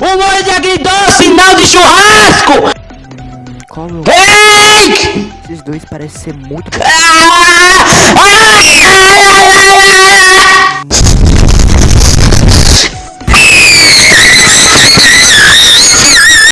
O molho de agridoce, não de churrasco! Como? Ei! Esses dois parecem ser muito... Ah!